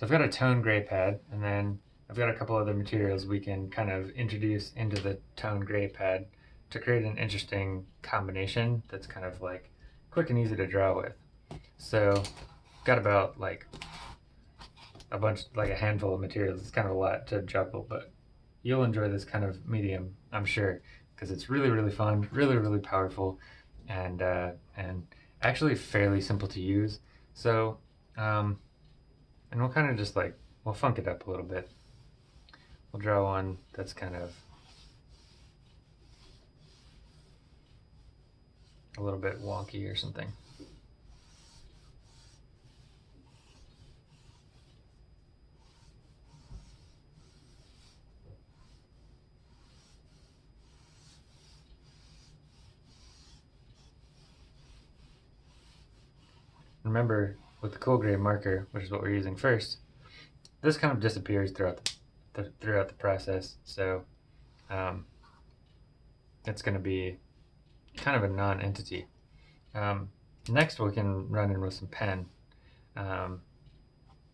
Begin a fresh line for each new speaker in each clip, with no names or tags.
So I've got a tone gray pad and then I've got a couple other materials we can kind of introduce into the tone gray pad to create an interesting combination that's kind of like quick and easy to draw with. So got about like a bunch, like a handful of materials. It's kind of a lot to juggle, but you'll enjoy this kind of medium, I'm sure, because it's really, really fun, really, really powerful, and uh, and actually fairly simple to use. So, um, and we'll kind of just like, we'll funk it up a little bit. We'll draw one that's kind of a little bit wonky or something. Remember, with the cool gray marker, which is what we're using first, this kind of disappears throughout the, throughout the process. So um, it's going to be kind of a non-entity. Um, next, we can run in with some pen um,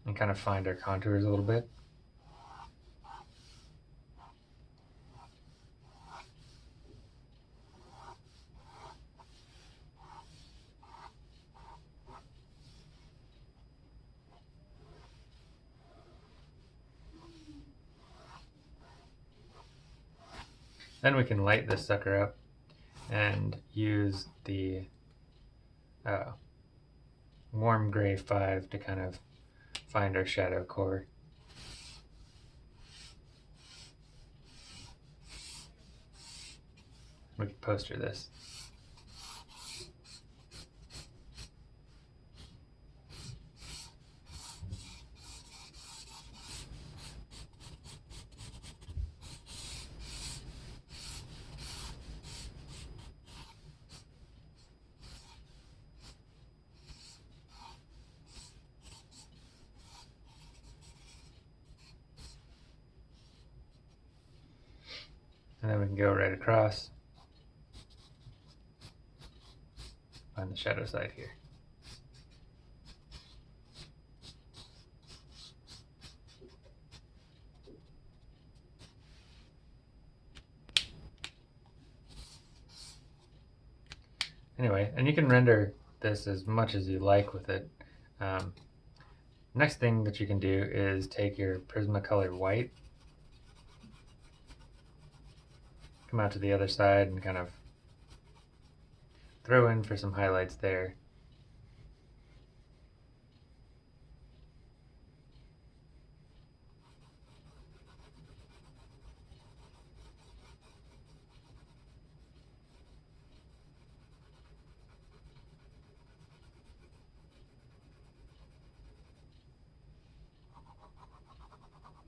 and kind of find our contours a little bit. Then we can light this sucker up and use the uh, warm gray 5 to kind of find our shadow core. We can poster this. And then we can go right across on the shadow side here. Anyway, and you can render this as much as you like with it. Um, next thing that you can do is take your Prismacolor white come out to the other side and kind of throw in for some highlights there.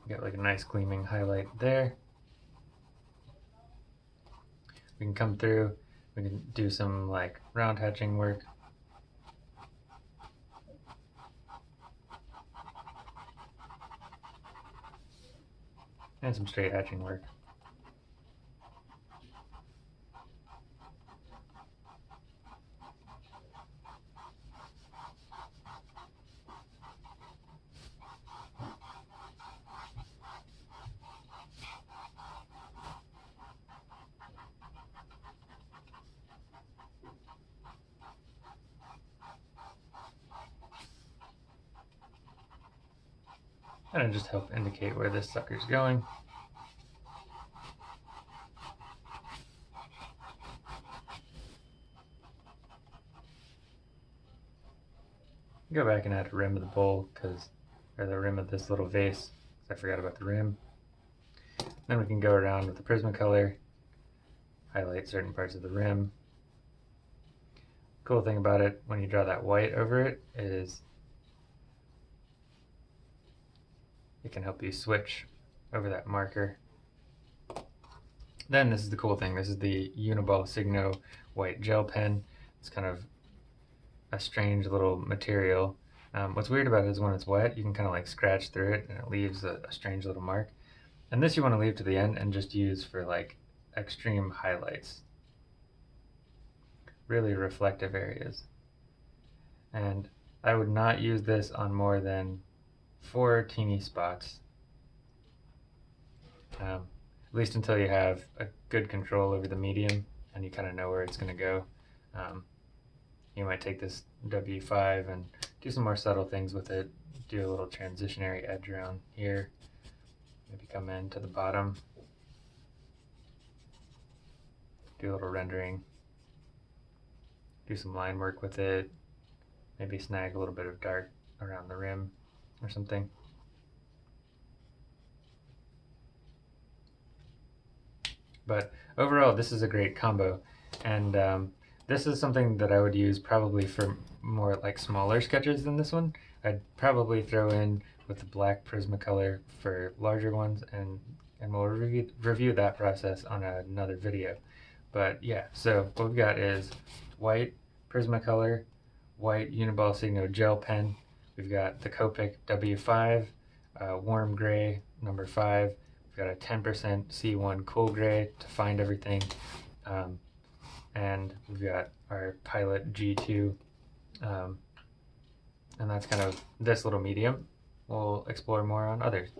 Get like a nice gleaming highlight there we can come through, we can do some like round hatching work. And some straight hatching work. And just help indicate where this sucker's going. Go back and add a rim of the bowl because, or the rim of this little vase, I forgot about the rim. Then we can go around with the Prismacolor, highlight certain parts of the rim. Cool thing about it, when you draw that white over it, is it can help you switch over that marker. Then this is the cool thing. This is the Uniball Signo white gel pen. It's kind of a strange little material. Um, what's weird about it is when it's wet, you can kind of like scratch through it and it leaves a, a strange little mark. And this you want to leave to the end and just use for like extreme highlights. Really reflective areas. And I would not use this on more than four teeny spots. Um, at least until you have a good control over the medium and you kind of know where it's going to go. Um, you might take this W5 and do some more subtle things with it. Do a little transitionary edge around here. Maybe come in to the bottom. Do a little rendering. Do some line work with it. Maybe snag a little bit of dark around the rim or something. But overall, this is a great combo. And um, this is something that I would use probably for more like smaller sketches than this one. I'd probably throw in with the black Prismacolor for larger ones and and we'll review, review that process on another video. But yeah, so what we've got is white Prismacolor, white Uniball Signo gel pen. We've got the Copic W5, uh, warm gray, number five. We've got a 10% C1 cool gray to find everything. Um, and we've got our Pilot G2. Um, and that's kind of this little medium. We'll explore more on others.